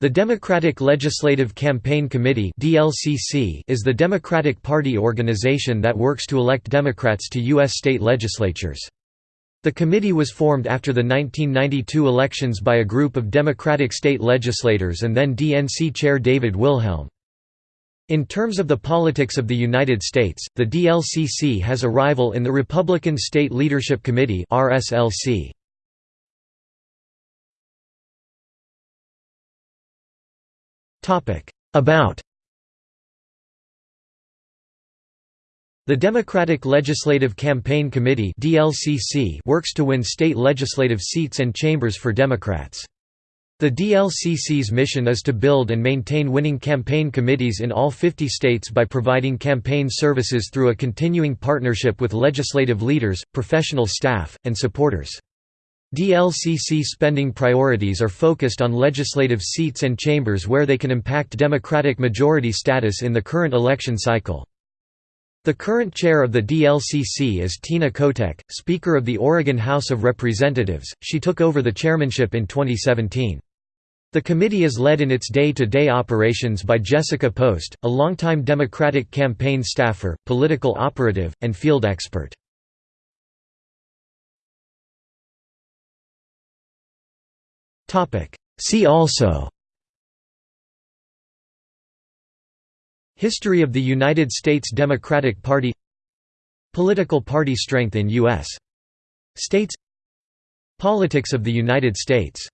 The Democratic Legislative Campaign Committee is the Democratic Party organization that works to elect Democrats to U.S. state legislatures. The committee was formed after the 1992 elections by a group of Democratic state legislators and then DNC chair David Wilhelm. In terms of the politics of the United States, the DLCC has a rival in the Republican State Leadership Committee RSLC. About The Democratic Legislative Campaign Committee (DLCC) works to win state legislative seats and chambers for Democrats. The DLCC's mission is to build and maintain winning campaign committees in all 50 states by providing campaign services through a continuing partnership with legislative leaders, professional staff, and supporters. DLCC spending priorities are focused on legislative seats and chambers where they can impact Democratic majority status in the current election cycle. The current chair of the DLCC is Tina Kotek, Speaker of the Oregon House of Representatives. She took over the chairmanship in 2017. The committee is led in its day-to-day -day operations by Jessica Post, a longtime Democratic campaign staffer, political operative, and field expert. See also. History of the United States Democratic Party. Political party strength in U.S. states. Politics of the United States